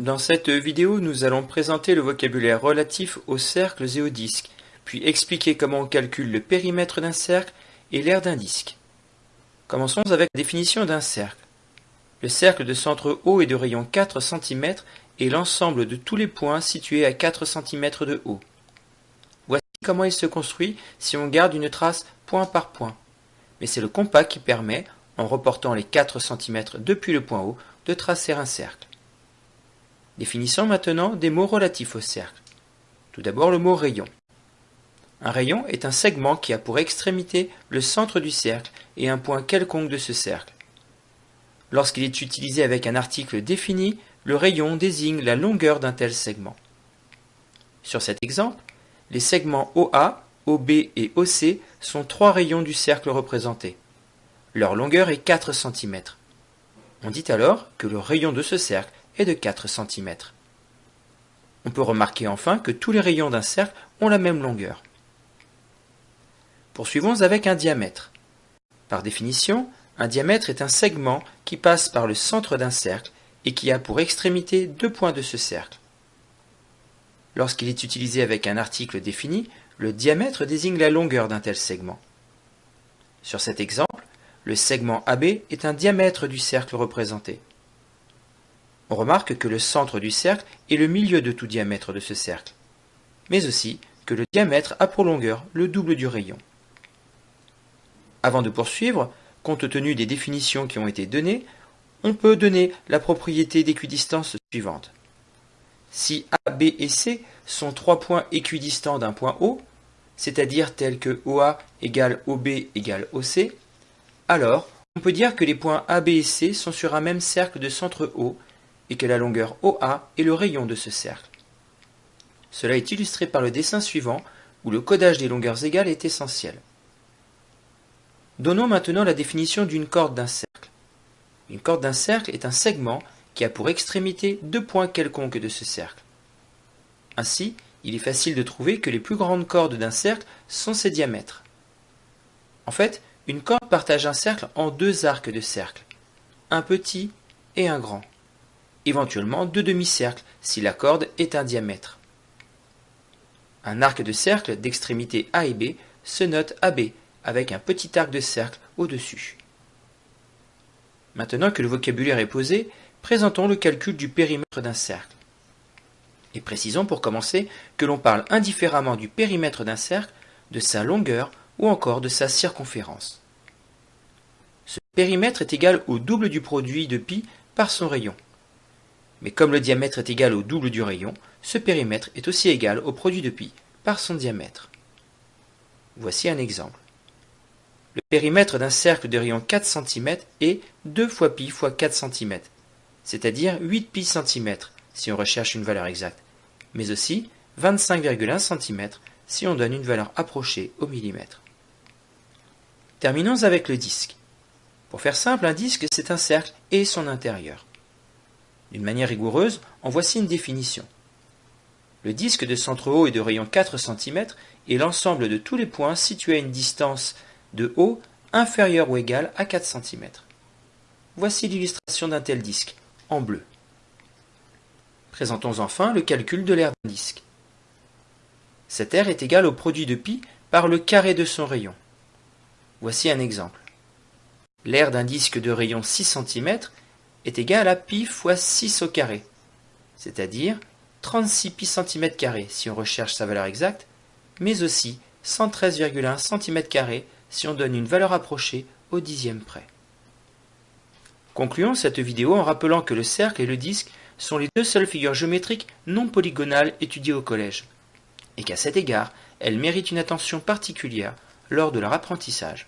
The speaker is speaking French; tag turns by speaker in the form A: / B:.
A: Dans cette vidéo, nous allons présenter le vocabulaire relatif aux cercles et aux disques, puis expliquer comment on calcule le périmètre d'un cercle et l'aire d'un disque. Commençons avec la définition d'un cercle. Le cercle de centre haut et de rayon 4 cm est l'ensemble de tous les points situés à 4 cm de haut. Voici comment il se construit si on garde une trace point par point. Mais c'est le compas qui permet, en reportant les 4 cm depuis le point haut, de tracer un cercle. Définissons maintenant des mots relatifs au cercle. Tout d'abord le mot rayon. Un rayon est un segment qui a pour extrémité le centre du cercle et un point quelconque de ce cercle. Lorsqu'il est utilisé avec un article défini, le rayon désigne la longueur d'un tel segment. Sur cet exemple, les segments OA, OB et OC sont trois rayons du cercle représentés. Leur longueur est 4 cm. On dit alors que le rayon de ce cercle de 4 cm. On peut remarquer enfin que tous les rayons d'un cercle ont la même longueur. Poursuivons avec un diamètre. Par définition, un diamètre est un segment qui passe par le centre d'un cercle et qui a pour extrémité deux points de ce cercle. Lorsqu'il est utilisé avec un article défini, le diamètre désigne la longueur d'un tel segment. Sur cet exemple, le segment AB est un diamètre du cercle représenté. On remarque que le centre du cercle est le milieu de tout diamètre de ce cercle, mais aussi que le diamètre a pour longueur le double du rayon. Avant de poursuivre, compte tenu des définitions qui ont été données, on peut donner la propriété d'équidistance suivante. Si A, B et C sont trois points équidistants d'un point O, c'est-à-dire tels que OA égale OB égale OC, alors on peut dire que les points A, B et C sont sur un même cercle de centre O et que la longueur OA est le rayon de ce cercle. Cela est illustré par le dessin suivant, où le codage des longueurs égales est essentiel. Donnons maintenant la définition d'une corde d'un cercle. Une corde d'un cercle est un segment qui a pour extrémité deux points quelconques de ce cercle. Ainsi, il est facile de trouver que les plus grandes cordes d'un cercle sont ses diamètres. En fait, une corde partage un cercle en deux arcs de cercle, un petit et un grand éventuellement deux demi-cercles si la corde est un diamètre. Un arc de cercle d'extrémité A et B se note AB avec un petit arc de cercle au-dessus. Maintenant que le vocabulaire est posé, présentons le calcul du périmètre d'un cercle. Et précisons pour commencer que l'on parle indifféremment du périmètre d'un cercle, de sa longueur ou encore de sa circonférence. Ce périmètre est égal au double du produit de pi par son rayon. Mais comme le diamètre est égal au double du rayon, ce périmètre est aussi égal au produit de pi par son diamètre. Voici un exemple. Le périmètre d'un cercle de rayon 4 cm est 2 fois pi fois 4 cm, c'est-à-dire 8 pi cm si on recherche une valeur exacte, mais aussi 25,1 cm si on donne une valeur approchée au millimètre. Terminons avec le disque. Pour faire simple, un disque c'est un cercle et son intérieur. D'une manière rigoureuse, en voici une définition. Le disque de centre haut et de rayon 4 cm est l'ensemble de tous les points situés à une distance de haut inférieure ou égale à 4 cm. Voici l'illustration d'un tel disque, en bleu. Présentons enfin le calcul de l'aire d'un disque. Cette aire est égale au produit de pi par le carré de son rayon. Voici un exemple. L'aire d'un disque de rayon 6 cm est égal à pi fois 6 au carré, c'est-à-dire 36 pi cm si on recherche sa valeur exacte, mais aussi 113,1 cm si on donne une valeur approchée au dixième près. Concluons cette vidéo en rappelant que le cercle et le disque sont les deux seules figures géométriques non polygonales étudiées au collège, et qu'à cet égard, elles méritent une attention particulière lors de leur apprentissage.